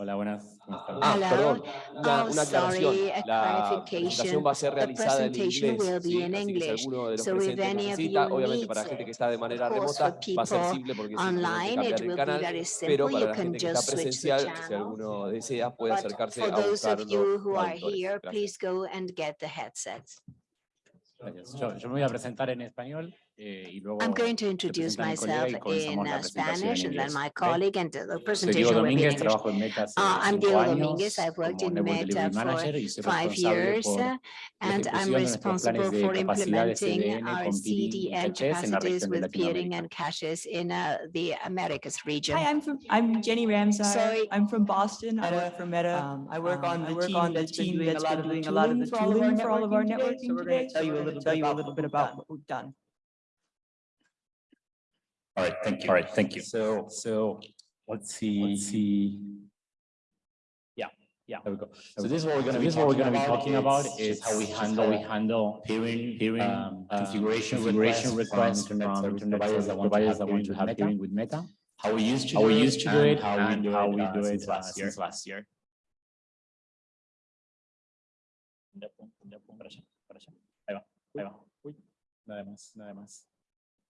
Hola, buenas. ¿cómo están? Ah, Hello. perdón, una, Oh, una aclaración. sorry, a La presentación va a ser The realizada en presentation inglés, will be ¿sí? in así que si English. alguno de los So if presentes any of necesita, you obviamente para needs gente que it, está de manera of course, remota, for va a ser people simple porque simplemente Online, cambiar it el will be canal, very pero simple. para You la can gente que está just switch the presencial, si channel. alguno desea, puede But acercarse for a those buscar of los you who are traductores. here, Gracias. please go and get the headsets. Gracias. Yo, yo me voy a presentar en español eh, y luego I'm going to introduce presenta mi colega myself in uh, Spanish and then my colleague and the Soy presentation will be in English. trabajo en Meta hace Uh, I'm cinco Diego Domínguez. I've worked in Meta for Manager y soy five years por uh, la and I'm ejecución de nuestros planes responsible for implementing our con CDN cachés en la capacities with peering and caches in uh, the Americas region. Hi, I'm from, I'm Jenny Ramsey. Sorry. I'm from Boston. I work for Meta. Um, I work Um, on I the work team on the that's been doing that's a lot been of the doing a lot of the tooling for all of our tooling for all of our networking today. So we're going to tell you a little bit about what we've done. What we've done. All right, thank you. All right, thank you. So, so let's see, let's see. Yeah, yeah, there we go. So this is what we're gonna, this is what we're gonna be talking about is how we handle, we handle peering, peering, um, configuration, configuration requests from internet service providers that want to have peering with Meta. How we used to, how we used to do it, how we do it, how we do it uh, last year. Ya, pum, ya, pum, para allá, para. Ahí va, ahí va. Uy, nada más, nada más.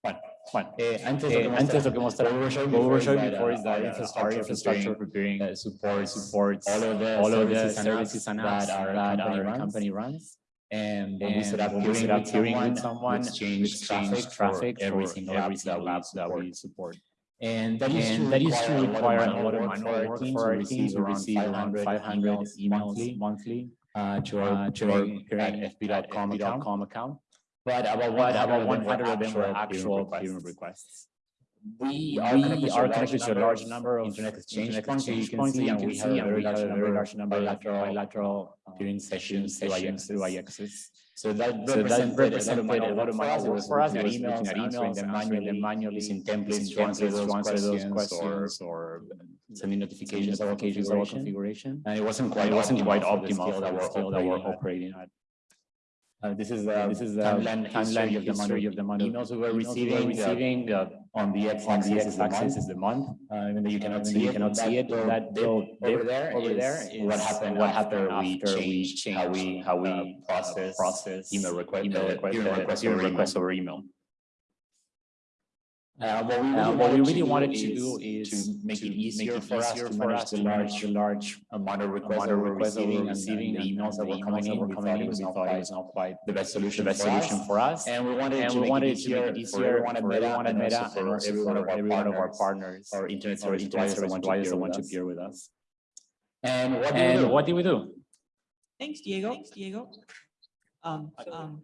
Bueno, eh, antes, eh, lo que antes lo que mostrar, what we were showing what we were before is that, uh, is that our infrastructure, infrastructure preparing uh, supports supports all of the all of the services and apps and that our that company our runs. company runs. And when we And set up we set up peering with someone, we exchange traffic, for every single app that we that support. we support. And that used to And that used to require a lot of manual work for our teams. We receive around 500 emails monthly uh, to our uh, to our at fb.com account. account. But about But about 100 100 of them were actual peering requests. We We are are connected to a large number of internet exchange internet points, so you can points, see, and we have a very large number large number of bilateral bilateral uh, peering sessions through sessions through IXs. So that So represented represented a lot of manual work for us, was was looking at emails, them manually, them manually, using templates to answer those questions, or sending notifications sending of our of configuration. configuration. And it wasn't quite it wasn't quite optimal optimal for the scale that we're operating at. Uh, this is the This is the timeline timeline history of the history. money. Of the amount of emails we were emails we were receiving, receiving, uh, on the on the x-axis is month. is the month. Uh, even though you cannot see you it, cannot that see it, that dip over there over there is what is happened what after happened we after we changed how we how we uh, process process email request email uh, request uh, requests peering over email. Requests over email. Uh, what we Uh, really what we wanted really to wanted do to do is is to make it easier it for us easier to for manage us the to manage large the large amount of requests that of we're receiving and receiving and the emails that the were coming in. We thought it was not quite was not quite the best the solution best for solution us. for us. And we wanted And to we make wanted it to make easier it for easier everyone for everyone at Meta and also every one for of our every one of our partners partners or internet or service internet providers that want want to to peer peer with with us. us. And what do we And do? what do we do? Thanks, Diego. Thanks, Diego. Um, um,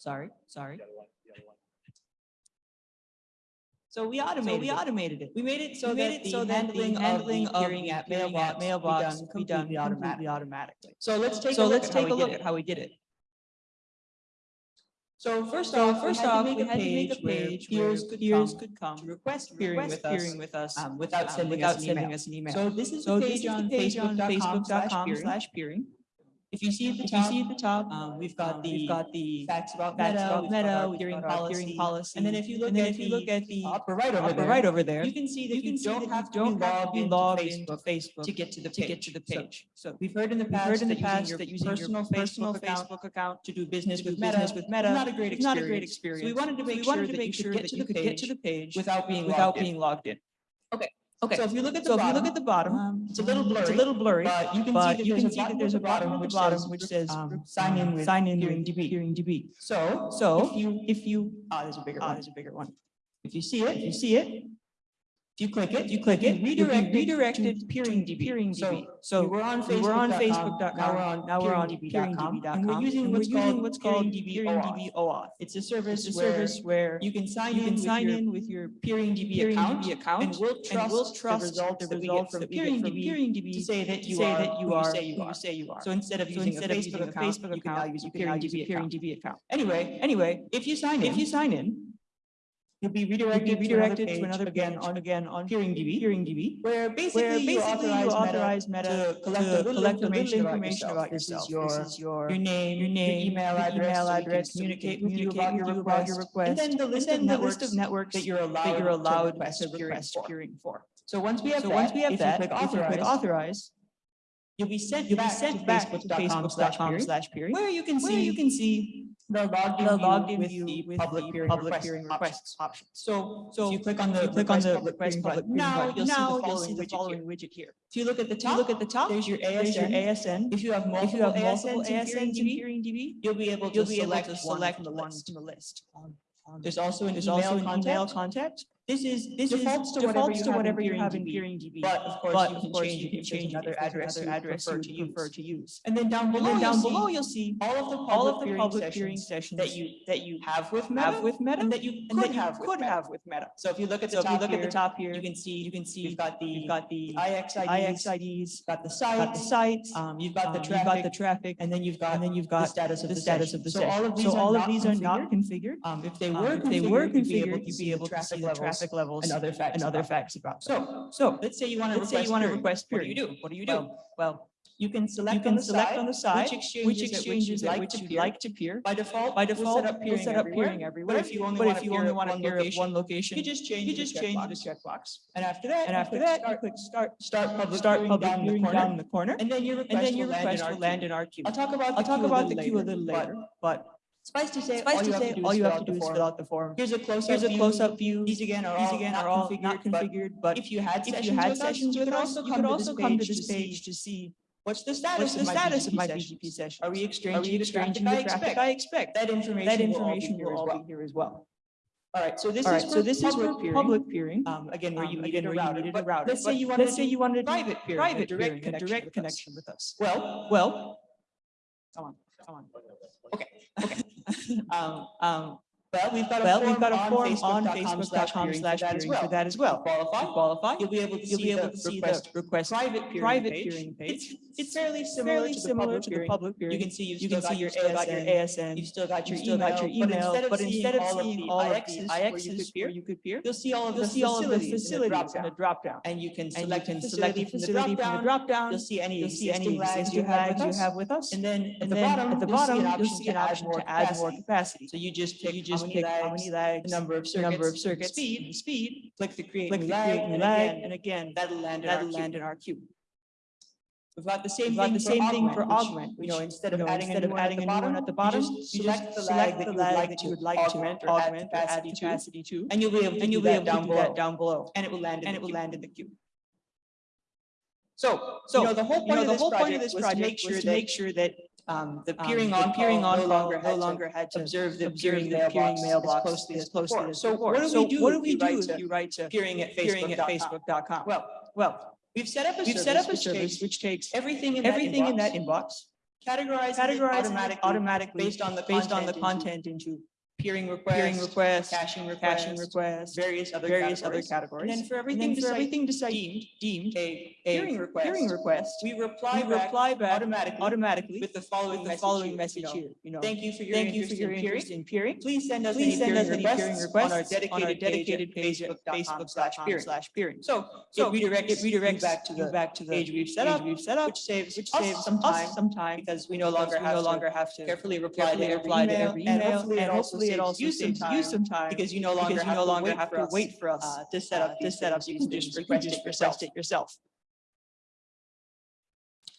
sorry, sorry. So we automated, we automated it. We made it so that the handling handling of the at mailbox mailbox be done completely automatically. So let's take, so let's take a look at how we did it. So first off, first off, we had to make a page where peers could come to request peering with us, with us um, without sending us an email. So this is the page on facebook.com slash peering. If you see at the top, see at the top, um, we've got the, we've got the facts about Meta, Meta, peering policy, peering policy. And then if you look at, if you look at the upper right over there, right over there, you can see that you don't have to be logged into Facebook to get to the, to get to the page. So we've heard in the past, heard in the past that using your personal Facebook account to do business with Meta, with Meta, not a great experience. Not a great experience. So we wanted to make sure that you could get to the get to the page without being without being logged in. Okay. Okay. So if you look at the bottom, if you look at the bottom, it's a little blurry. It's a little blurry, but you can see that there's a bottom at the bottom which says um, sign in with sign in with Peering DB. So so if you if you ah there's a bigger one. There's a bigger one. If you see it, if you see it, you click it, you click it, redirect redirected Peering DB. Peering DB. So we're on Facebook. We're on Facebook.com. Now we're on now we're on PeeringDB.com. And we're using what's called what's called Peering DB OAuth. It's a service a service where you can sign you can sign in with your Peering DB account account and we'll trust the results that we get from Peering DB to say that you say that you are you say you are. So instead of using a Facebook account, you can now use a Peering DB account. Anyway, anyway, if you sign in, if you sign in, you'll be redirected, you'll be redirected to another, page, to another page, again on again on peering DB, peering DB, where basically, where basically you authorize, you authorize Meta, to collect, to a, little collect information little information about yourself. About yourself. This, is your, this is your your name, your name, your email your address, email address, so communicate, communicate with you about your request, about your request, and then the list, then of, the networks list of networks that you're allowed, that you're allowed to request, to request for. So once we have so that, once we have if that, you click authorize, if you click authorize You'll be sent, you'll back, be sent to back to facebook.com slash peering, where you can see, you can see They'll log in log with, you the with public, the peering, public request peering requests options. So, so, so, you click on the click request, on the request button. Now, you'll, see see the following, widget, here. If you look at the top, look at the top. There's your ASN. There's your ASN. If you have multiple, if you have multiple ASNs, in peering DB, you'll be able to select, one from the list. There's also an email, contact. This is this defaults is to defaults to whatever you have in PeeringDB, but of course but you can course change, you can change other address, or address you, prefer, to prefer to use. And then down below, then down below you'll see all of the public, all of the public peering sessions, that you that you have with Meta, have with Meta, and that you could have could have with Meta. So if you look at the top here, the top here, you can see you can see you've got the you've got the IX IDs, got the site, sites, um, you've um, got the traffic, you've got the traffic, and then you've got and then you've got the status of the, status of the session. So all of these are configured. are not configured. Um, if they um, were if they were configured, you'd be able to see the traffic levels traffic levels and other facts and other facts about. So, so let's say you want to say you want to request. Period. What do you do? What do you do? Well, well you can select, you can on, the select side, on the side which exchanges, which exchanges like, which you'd like to peer. By default, by default, we'll set up peering, everywhere. But if you only but want if you only want to peer at one location, you just change, you just the, change checkbox. the checkbox. And after that, and after that, start, click start, start public, start public down, peering the corner, down the corner, and then your request, and then your request will land in our queue. I'll talk about the I'll talk about the queue a little later, but to say, all, you have, say, to, do all you have to do is fill out the form. Here's a close-up Close view. These again are These all, all configured, not configured, but, if you had if sessions, you had with, sessions us, with us, you could also come to this page to see What's the status, What's the of, my status of my BGP session? Are we exchanging, the, I expect? That information, will all, be here, as well. All right, so this is right, so this public is peering. public peering. Um, again, where um, you um, needed, again, a, router. You needed a router. Let's say you wanted, let's say you wanted private peering, private direct peering, connection, direct with connection with us. Well, well, come on, come on. Okay, okay. um, um, well, we've got a well, form, got a form on facebook.com slash Facebook for that as well. You qualify, you qualify. You'll be able to, see, able the, to request see the request private peering private. Peering page. It's, it's fairly similar, fairly to, the to the public peering. You can see you can see your ASN, got your ASN. You still got your you still email, got your email. But instead of but seeing all of the IXs where you could peer, you'll see all of the facilities in the drop down, and you can select and select the facility from the drop down. You'll see any existing flags you have with us, and then at the bottom you'll see an option to add more capacity. So you just you just just pick how many likes, number of circuits, number of circuits, speed, speed, click the create, click new, the create new and, again, and again, that'll land, that'll in, our land in our queue. We've got the same, thing, the same for thing augment, for augment. Which, you know, instead of adding, instead a new, adding a new one at the bottom, you just, you select, just the select the lag that you would like to augment, or augment or add capacity to, and you'll be able to do that down below. Down below, and it will land, and it will land in the queue. So, so you know, the whole point, you know, of, this whole point of this project was to make sure, that, make sure that um, the um, peering on peering on no longer had, no longer had to observe the peering the peering mailbox as closely as closely as so what do we do what do we do if you write to peering at facebook.com well well we've set up a we've set up a service which takes everything in everything in that inbox categorize categorize automatically, automatically based on the based on the content into peering requests, peering requests caching requests, caching requests, various other various categories. other categories. And then for everything, then for everything deemed, deemed a, a peering, request, peering request, we reply we reply back automatically, automatically with the following with the message, following message here. You know, you know, thank you for your thank you for your in interest in peering. Please send us please send us any peering requests on our dedicated, on our dedicated page, at Facebook.com slash peering slash peering. So so redirect it redirects back to the back to the page we've set up we've set up, which saves which saves some time some time because we no longer have no longer have to carefully reply to every email and hopefully saves also you some time, you some time because you no longer have, you no longer have to wait for us uh, to set up uh, these setups. You can just request it yourself. It yourself.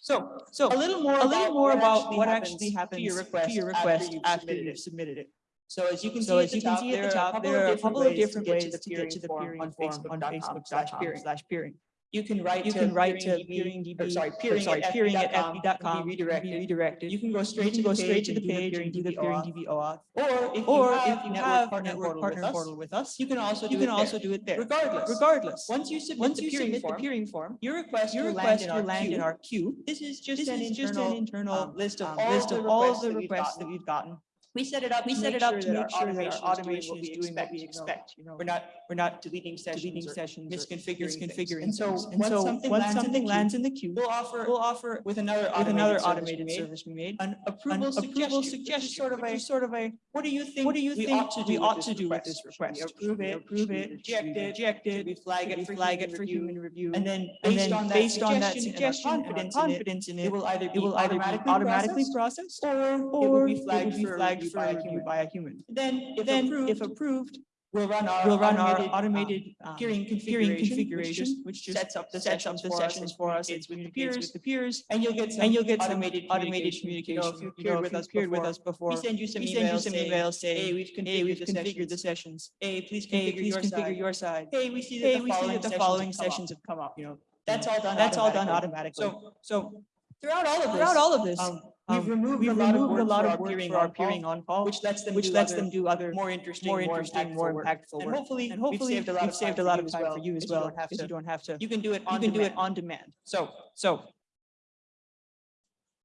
So, so a little more, a little more about what actually happens to your request, to your request after you've submitted it. So as you can so see, as you can see at the top, there are a couple of different ways to get to the peering form on Facebook.com slash peering. You can write you to can write to peeringdb, or sorry, peering, sorry, at peering at fb.com, be redirected. Redirected. You can go straight to go straight to the page and do the peeringdb OAuth. Or if or you have, if you have network, network partner, portal, with us, you can also you can also do it there. Regardless, regardless. Once you submit, once you submit the peering form, your request your request will land in our queue. This is just an internal um, list of um, all the requests that we've gotten that we've gotten. We set it up We set it up sure to make sure that our automation is doing what we expect. you know. We're not, we're not deleting Deleting sessions or sessions misconfiguring misconfiguring And so. And once so something once lands in the something queue, lands in the queue, we'll offer, we'll offer with another with another automated automated service we made, we made, an an approval approval suggestion, which is suggestion, sort of what do you think? What do you we think ought to do, ought to do with this request? We approve it, approve it, reject it, reject it. We flag it, flag it for human review, and then based on that based on that suggestion, confidence, confidence in it, it will either be automatically processed, or or it will be flagged for review by a human. Then, then if approved, We'll run our, we'll run automated, our automated um, peering, configuration, configuration which, just, sets up the sets sessions, up the sessions for us, it's with, with, with the peers, and you'll get some and you'll get automated, automated communication. communication. You know, if you peered, you know, with, us before, with us before, we send you some we emails, send you some emails saying, hey, we've configured, hey, we've the, configured sessions. the sessions. Hey, please configure, hey, please your, configure side. your side. Hey, we see that hey, the we following, see that the following sessions have come up. You know, that's all done. That's all done automatically. So, so throughout all of this, throughout all of this um, We've um, removed, we've a, lot removed a lot of work for our peering on call, which lets them, which do, lets other, them do other more interesting, more interesting, more impactful, more impactful work. work. And hopefully, and hopefully we've saved a lot, of, saved a lot of time well, for you as well, because you, you don't have to. You can do it on, you can demand. Do it on demand. So, so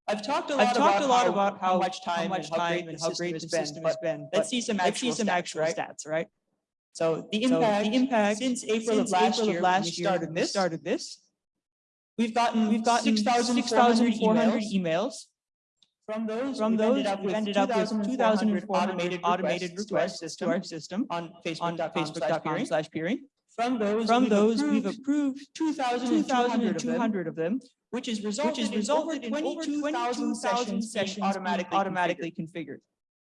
I've talked a lot, talked about, a lot how, about how, much time, how much time and how great the system has been. Let's see some actual stats, right? So the impact, the impact since April of last year, started this, started this. We've gotten we've gotten 6,400 emails from those, From those ended up we've ended up with 2,400 automated, automated requests, requests to our system, on Facebook.com Facebook slash peering. From those, From we've, those approved we've approved 2,200 of them, which is resulted, which is resulted in, in over 22,000 sessions, sessions automatically, automatically configured. configured.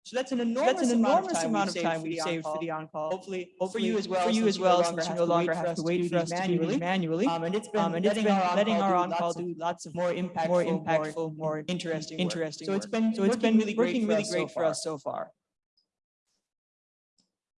So that's an enormous, that's an enormous amount of time, we've saved for the on-call. Hopefully, hopefully for you as well, for you as well, since you no longer have to wait for us to do it manually. Um, and it's been um, and letting, letting our on-call do lots of more impactful, more impactful, more interesting, interesting. So it's been so it's been really working really great for us so far.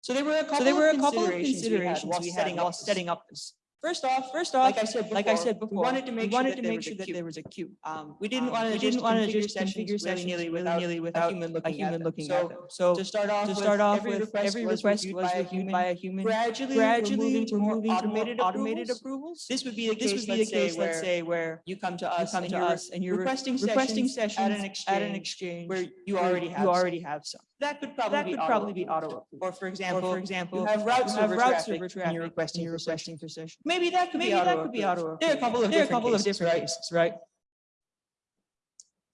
So there were a couple, so there were a couple of considerations, we had while setting up, setting up this. First off, first off, like I said, like I said before, we wanted to make sure, that, there was, sure that there was a queue. Um, we um, didn't um, want to didn't want to just configure sessions really without, really without a human looking, a human at, them. looking so, at them. So to start off, to start off every with, request every request was reviewed by a human. Gradually, gradually moving to moving automated, automated approvals. This would be the this case. Would be the case. Let's say where you come to us, come to us, and you're requesting requesting sessions at an exchange where you already you already have some. That could probably that be could probably be auto approved. Or for example, for example, you have routes you have route server traffic, traffic and you're requesting, you're requesting for session. Maybe that could maybe be auto that could be auto approved. There are a couple of there are a couple cases, of different right? cases, right?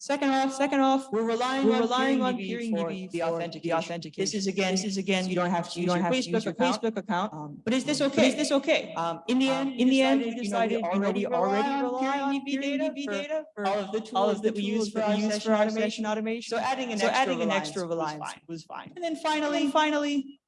Second off, second off, we're relying we're on relying on peering DB for the authentic the authentic. This is again, this is again, you don't have to use you don't your have Facebook, to your account. Facebook account. Um, but is this um, okay? Is this okay? Um, in the um, end, um, in the end, we decided you know, already already rely on DB data, data for, for all of the tools all of that we use for, use for automation, automation. So adding an so extra adding an extra reliance was fine. Was fine. And then finally, finally,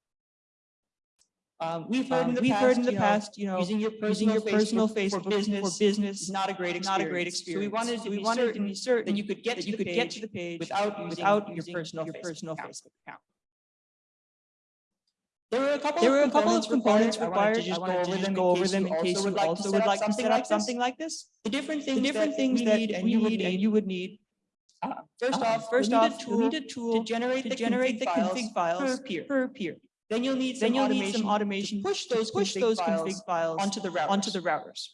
um, we've heard um, in the, we've past, heard in the you know, you know, using your personal, using your personal Facebook, for, business, for business is not a great experience. Not a great experience. So we wanted to, so we be, wanted certain, to be certain that you could get, to you could get to the page without using, without your personal your Facebook account. Facebook account. There were a couple. A couple of components required. required. I wanted to just go over them in case you also would like to set up something like this. The different things, the different things that we need and you would need uh, first uh, off, first we off, need a tool, we need a tool to generate the config files. Per peer. Then you'll need some, you'll automation, need some automation, to push those, to push config, those files config files onto the routers. Onto the routers.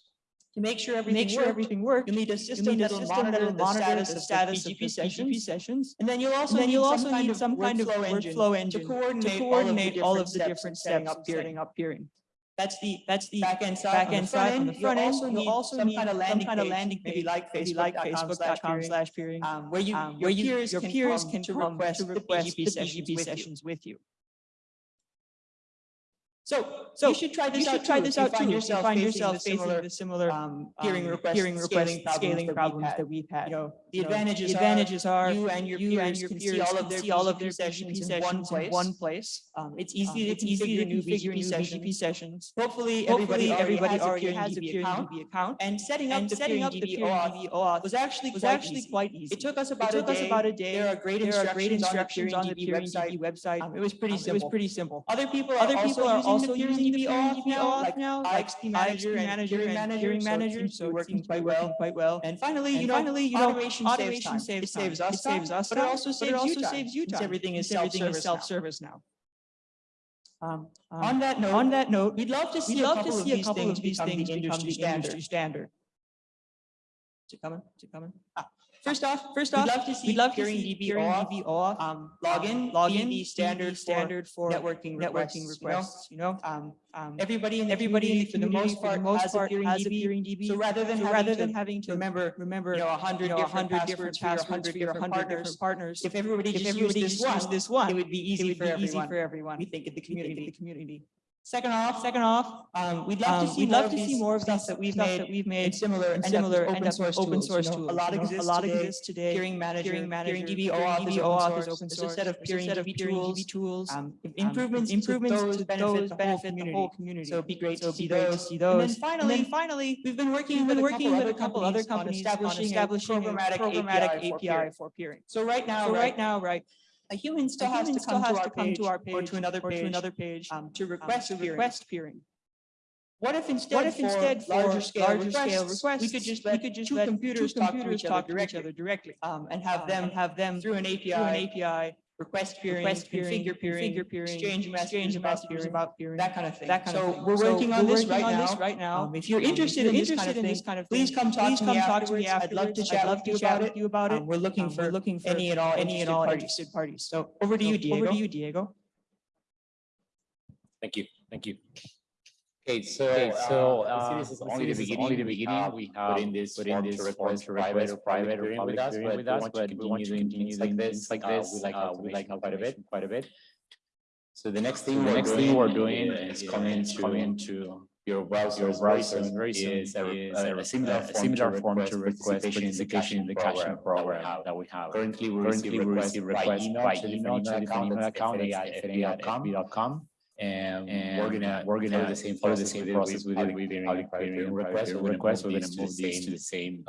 To make sure everything, make sure worked, everything you'll need a system that'll monitor, the status, the status of the BGP sessions. And then you'll also then you'll need also some, need some kind of workflow engine, to coordinate, to coordinate all of the different steps, steps up, setting up peering. That's the that's the side. Backend on the front end. You'll also need, also some, need kind of some kind of landing page, like Facebook.com slash peering, um, where you um, where your peers, can, request, request the BGP sessions, with you. So so you should try this out. Try this out too. Find yourself, find yourself facing, the similar, similar um, peering um, peering scaling, scaling problems, that we've had. You know, the advantages, the advantages are you and your you peers, and your peers see all of their, see all of their sessions, in one place. In one place. Um, it's um, easy. Um, it's easy to configure new BGP sessions. Hopefully, everybody everybody already has a peer DB account. And setting up setting up the peer DB was actually was actually quite easy. It took us about it took us about a day. There are great instructions on the peer DB website. Um, it was pretty simple. It was pretty simple. Other people other people are also using using the the Peering Peering DB now, like now, XP Manager and manager and Manager, manager, to be so it working to be quite well. quite well. And finally, you know, finally, you know, automation saves time. saves It saves us It saves us but it also saves you also time, saves you time, everything is since everything is self-service now. Um, Um, On that note, On that note, we'd love to see a love to couple of see a these couple things of these become things the become industry the industry standard. standard. Is it coming? Is it coming? Ah. First off, first off, we'd love to see love peering to see DB, peering DB OAuth, um, um, login, login, the standard, standard for networking, networking requests, you know, um, um, everybody and everybody for the most part, the most has, part a peering has DB. a peering DB. So rather than so having rather to than having to remember, remember, you know, a hundred you know, different, different passwords for your hundred different partners, if everybody just, if everybody used, this, one, this one, it would be easy, for, everyone. we think in the community. Second off, second off. Um, we'd love um, to see we'd more love to see more of stuff that we've made that we've made similar and similar open, open source open source tools. You know, a lot you know, exists a lot today, exists today. Peering manager, peering manager, DB OAuth, DB OAuth is open source. There's a set of peering DB tools. tools. Um, um improvements, improvements to those, to benefit, those benefit the whole community. So it'd be great to see those. See those. And then finally, and then finally, we've been working we've been working with a couple other companies on establishing establishing programmatic programmatic API for peering. So right now, right now, right a human still a has, to, come, still to, has to come to our page or to another page, to, another page um, to request um, to request peering. What if instead, what if for instead for larger scale, larger requests, scale requests, we could just let, could just two, computers two computers, talk, to each, talk other, directly, each other directly um, and uh, have them have them through an API, through an API request peering, request peering configure peering, configure peering exchange, exchange messages about peering, that kind of thing. That kind so of thing. we're working so on, we're this, working right on this right now. Um, um, if you're interested, in, this interested in, this kind of thing, please come talk, please to, come me talk to me afterwards. I'd love to chat, love to chat with you about um, it. Um, we're looking um, for we're looking for any at all any at all parties. interested parties. So over to so you, Diego. Over to you, Diego. Thank you. Thank you. Okay, so, okay, so uh, uh is, only, the, only the beginning. Uh, we have put in this, put in this form to request private or public peering with us, but we want to continue doing things like uh, this. We like uh, we like quite a bit, quite a bit. So the next thing, the next thing we're doing is coming to your browser, your browser very very soon is, a, is a, a, similar, a similar form to request participation in the caching program, program that we have. Currently, we receive requests by email, to the email account at fba.com and, and we're gonna we're gonna the same follow the same process within public, within public, public peering request. We're gonna move these to the same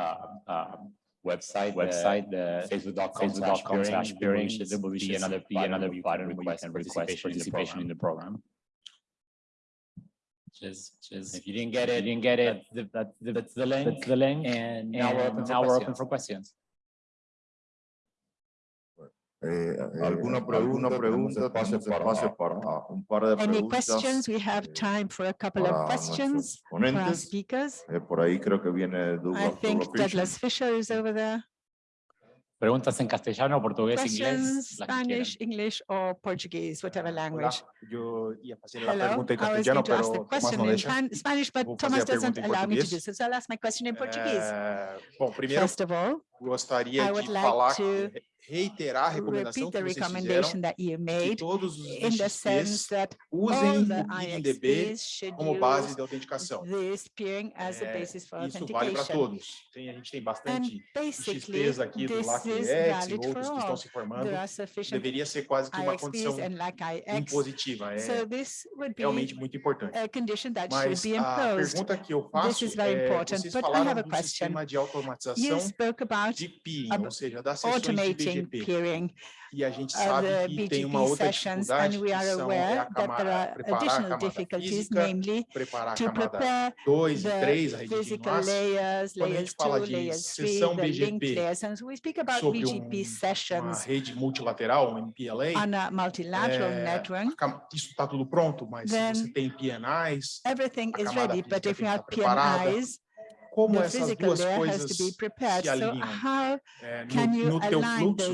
website website the facebook.com slash peering. there will be another be another button request you request participation in the program just just if you didn't get it you didn't get it that's the, that's the link that's the link and now we're open now we're open for questions Eh, eh, ¿Alguna pregunta? pregunta para, para ah, un par de Any preguntas. questions? We have eh, time for a couple of questions for our speakers. Eh, por ahí creo que viene Douglas, I think Douglas, Douglas Fisher. Is over there. Preguntas en castellano, portugués, questions, inglés, Spanish, English or Portuguese, ah, whatever language. Hola. Yo iba a hacer la pregunta en castellano, pero ask the question no in. Spanish, but Thomas doesn't allow me to do so. So I'll ask my question in Portuguese. Uh, bom, First of all, gostaria I would de like falar to reiterar a recomendação que vocês fizeram, que todos os ISPs usem o INDB como base de autenticação. É, isso vale para todos. Tem, a gente tem bastante XPs aqui do LACEX e outros que estão se formando. Deveria ser quase que uma condição impositiva. É realmente muito importante. Mas a pergunta que eu faço é, vocês falaram do sistema de automatização de PIN, ou seja, da sessão de BGP. Peering e a gente uh, sabe que tem uma outra dificuldade que são é a camada, preparar a camada física, physical layers, layers 2 layers 3, the rede layers. And Quando a gente BGP sessions. um, uma rede multilateral, um MPLA, é, isso tudo pronto, mas você tem PNIs, everything is ready, but if you have PNIs, como the essas duas coisas se alinham é, no, no teu fluxo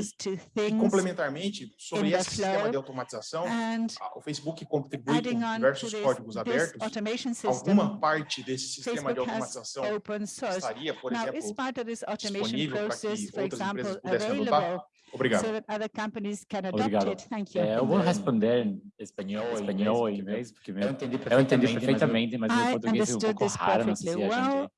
e complementarmente sobre esse sistema de automatização o Facebook contribui com diversos códigos abertos alguma parte desse sistema de automatização estaria por exemplo disponível para que outras empresas pudessem adotar Obrigado. So that other companies can adopt Obrigado. It. Thank you. É, eu vou responder em espanhol, é, espanhol inglês, porque eu entendi perfeitamente, mas, eu, eu entendi perfeitamente, mas meu português ficou raro, não sei se é a gente... Well,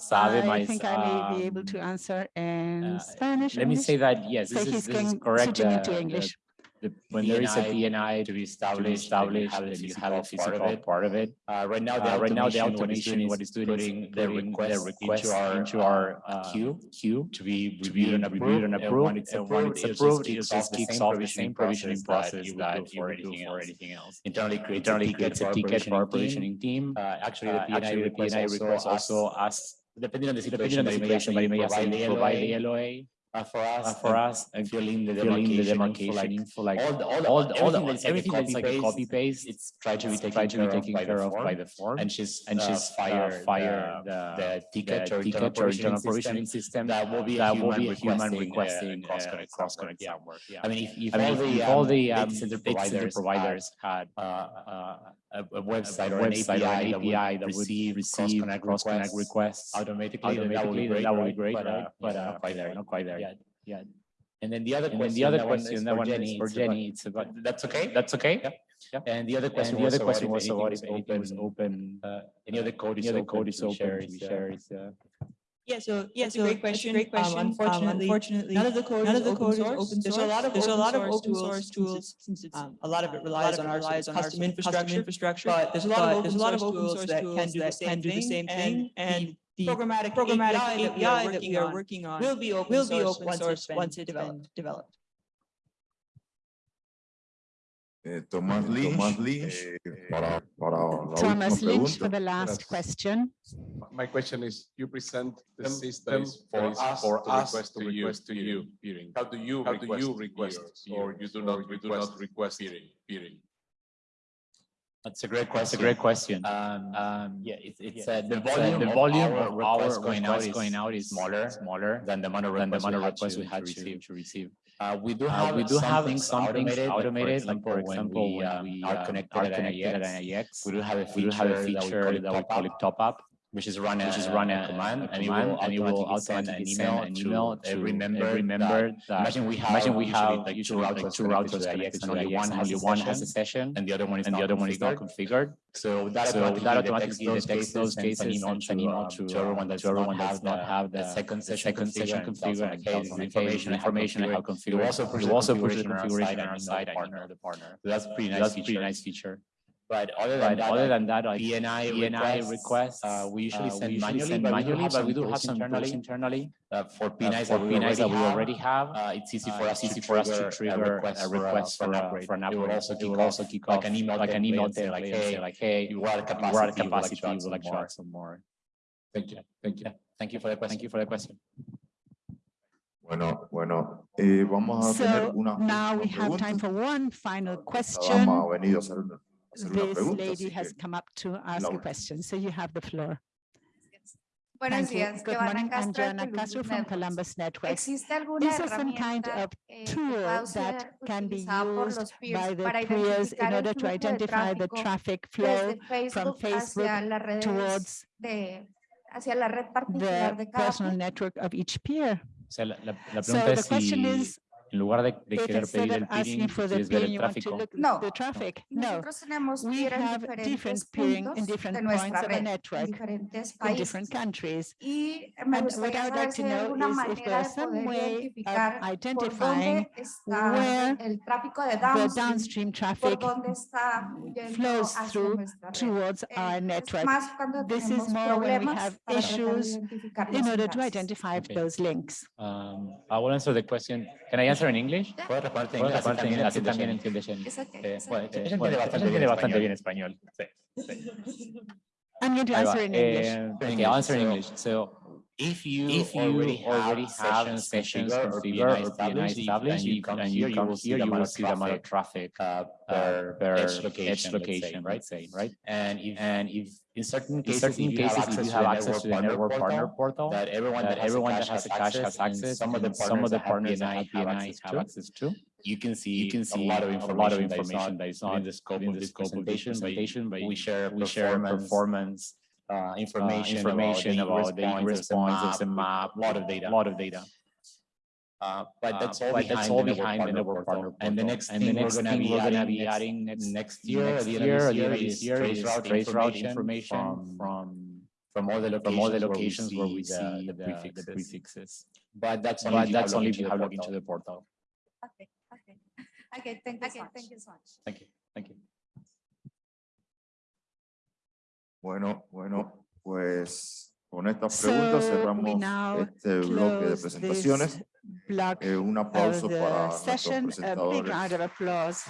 sabe I mais. Think um, I may be ah, able to answer in uh, Spanish. Let English? me say that, yes, this, so is, this is correct. Into uh, English. The, when PNI, there is a PNI to be established, established you have, you have a physical, part of it. Part of it. Uh, right now, uh, the uh, right now the automation what is doing is putting the request, into our, into uh, our uh, queue, queue to be reviewed and approved. And, approved. when it's approved, it's approved it just, just kicks off the same provisioning process that you would do for anything else. Internally creates a ticket for our provisioning team. Actually, the PNI request also asks depending on the situation, on the situation by may assign provide the LOA. For us, for us, and filling the demarcation, the demarcation like, info, like, all, the, all, the, all, the, all the, everything, everything that's like a copy paste, it's tried to be taken, tried to taken care of by the form, and she's and uh, she's fire fire the, ticket or ticket or internal provisioning system that will be that will be a human requesting uh, cross connect uh, cross connect somewhere. I mean, if, if all the all um, the um, center providers had a, a website or an API, API, that, API that receive, receive cross-connect cross requests, requests, automatically, automatically that, that would be great, uh, right? But, uh, but uh, not quite there, not quite there. Yeah, And then the other question, the other question, that one is for Jenny. It's about, that's okay. That's okay. Yeah. Yeah. And the other question, the other question was about if open, open uh, any other code is open, code is open to be shared. Yeah, so yeah, so great question. Great question. Um, unfortunately, um, unfortunately, none of the code, none of the code is open source. There's a lot of there's a lot of open source tools. Since it's, um, a lot of it uh, relies on our relies on custom infrastructure. infrastructure. But there's a lot of there's a lot of open source that can do the same thing. And, and the programmatic programmatic API, API that we are working on will be open will be open source once it's developed. developed. Eh, Thomas Thomas Lynch for the last eh, question my question is, you present the them, system for, us, for to us request to, request to you, peering. How do you How request, do you request or you do not you do not request peering? peering? That's a great question. That's a great question. Um, um, yeah, it's, it's yeah. Uh, uh the volume, uh, the volume of our, our requests going, out is, going out is smaller, smaller than the amount of requests, we, request we had to, to receive. To receive. Uh, we do uh, have we do have things, automated, automated. Like for example, when, we, when uh, we are connected, are connected at, IX, at IX, we do have a feature, have a feature that we call it top up which is run which is run a, a command, a and command, and it will automatically send an email, to, every member. Every member that, imagine we have imagine we have like two routers, like two routers only one has, one has a session, and the other one is the other one is not configured. So that so automatically, detects, those cases, and sends an email uh, to, to, everyone uh, that does not have the second session second session configured. Information information how configured. You also push the configuration on our side and partner the partner. That's. That's pretty nice feature. But other than, that, other than that, like PNI, PNI requests, uh, we usually uh, send we usually manually, send but, manually but we do have some tools internally, uh, for uh, PNIs, that, we already have. Uh, it's easy for us, easy for us to trigger a request, for, an upgrade. It will also kick, also kick an email, like an email there, like, hey, like hey, you are capacity, you like charge some more. Thank you, thank you, thank you for the question. Thank you for the question. Bueno, bueno, eh, vamos a so tener una. Now we have time for one final question. Vamos a venir a hacer una this lady has come up to ask Laura. a question. So you have the floor. Buenos Thank días, you. Good morning, I'm Joanna Castro from Columbus Network. These are some kind of tool that can be used by the peers in order to identify the traffic flow from Facebook towards the personal network of each peer. So the question is, en lugar de, de querer pedir el peering, quieres ver el tráfico. No, no. Nosotros tenemos we have different peering in different points of the network, in different countries. And what I would like to know is if there's some way of identifying where downstream, the downstream traffic flows through towards our network. This is more when we have issues in order to identify okay. those links. Um, I will answer the question. Can I answer answer in English? En en... Español. Sí, sí. I'm going to answer in English. Answer in English. If you, if you already, already have, have sessions configured or PNI established, and you come and here, you will see the amount of traffic uh, uh, per, per edge location, edge location right? Say, right? And if, and if in certain cases, in certain cases, if you have access to the network partner portal that everyone that, everyone that has a has access, some of the some of the partners that PNI have access to you can see you can see a lot of information, lot of information that is not in the scope of this presentation, presentation, but we share we share performance uh, uh, information, information about, the responses points, it's map, a lot of data, a lot of data. Uh, but uh, that's all, but behind, that's all the behind the network partner, partner And the next and thing, the next we're going to be adding next, next year, next year, or the year, is trace route, trace route information from, from from all the locations, all the locations where we see, where we see the, the, prefixes. the, prefixes. But that's only, but that's if you have logged into the portal. Okay, okay. Okay, thank you okay, so much. Thank you, thank you. Bueno, bueno, pues con estas So preguntas we cerramos now este bloque de close presentaciones. this block Eh, un of aplauso para the nuestros session. A big round presentadores.